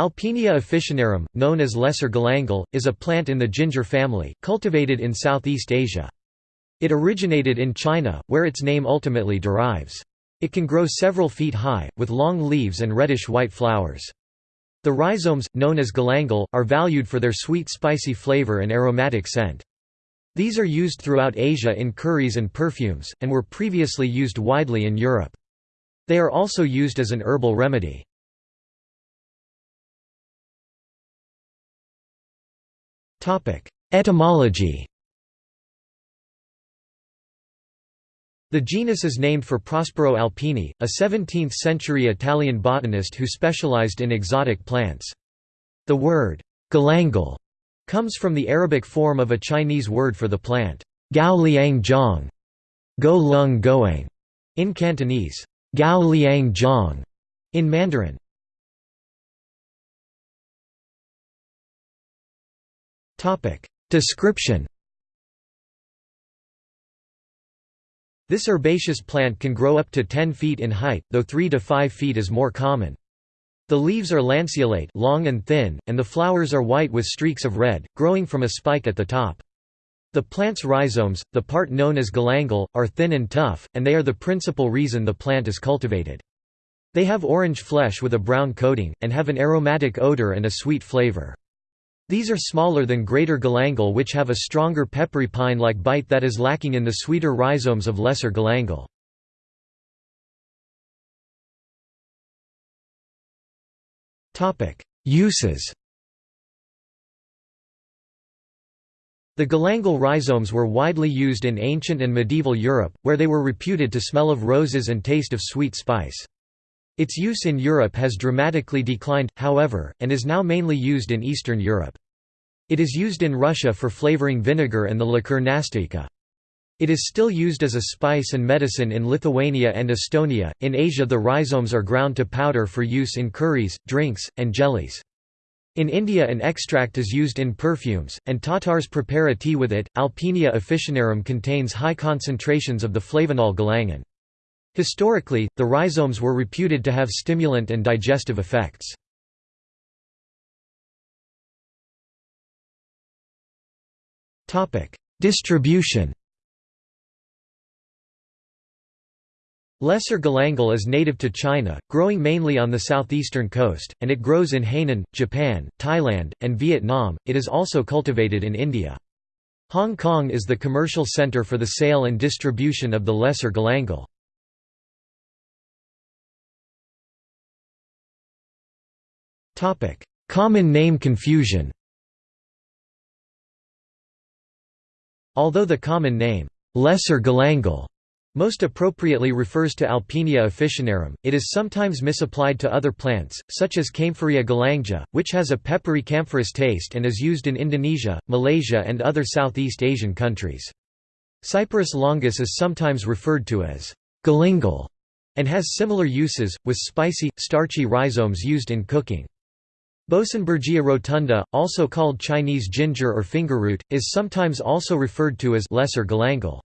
Alpinia officinarum, known as lesser galangal, is a plant in the ginger family, cultivated in Southeast Asia. It originated in China, where its name ultimately derives. It can grow several feet high, with long leaves and reddish-white flowers. The rhizomes, known as galangal, are valued for their sweet spicy flavor and aromatic scent. These are used throughout Asia in curries and perfumes, and were previously used widely in Europe. They are also used as an herbal remedy. Etymology The genus is named for Prospero Alpini, a 17th-century Italian botanist who specialized in exotic plants. The word, galangal, comes from the Arabic form of a Chinese word for the plant, gao liang zhang, go lung goang, in Cantonese, gao liang zhang, in Mandarin. Description This herbaceous plant can grow up to 10 feet in height, though 3 to 5 feet is more common. The leaves are lanceolate long and thin, and the flowers are white with streaks of red, growing from a spike at the top. The plant's rhizomes, the part known as galangal, are thin and tough, and they are the principal reason the plant is cultivated. They have orange flesh with a brown coating, and have an aromatic odor and a sweet flavor. These are smaller than greater galangal which have a stronger peppery pine-like bite that is lacking in the sweeter rhizomes of lesser galangal. Uses The galangal rhizomes were widely used in ancient and medieval Europe, where they were reputed to smell of roses and taste of sweet spice. Its use in Europe has dramatically declined, however, and is now mainly used in Eastern Europe. It is used in Russia for flavoring vinegar and the liqueur nastoika. It is still used as a spice and medicine in Lithuania and Estonia. In Asia, the rhizomes are ground to powder for use in curries, drinks, and jellies. In India, an extract is used in perfumes, and Tatars prepare a tea with it. Alpinia officinarum contains high concentrations of the flavonol galangin. Historically, the rhizomes were reputed to have stimulant and digestive effects. Distribution Lesser galangal is native to China, growing mainly on the southeastern coast, and it grows in Hainan, Japan, Thailand, and Vietnam. It is also cultivated in India. Hong Kong is the commercial center for the sale and distribution of the lesser galangal. Common name confusion Although the common name, lesser galangal, most appropriately refers to Alpinia officinarum, it is sometimes misapplied to other plants, such as Kaempferia galanga, which has a peppery camphorous taste and is used in Indonesia, Malaysia and other Southeast Asian countries. Cyperus longus is sometimes referred to as galangal and has similar uses, with spicy, starchy rhizomes used in cooking. Boesenbergia rotunda, also called Chinese ginger or fingerroot, is sometimes also referred to as lesser galangal.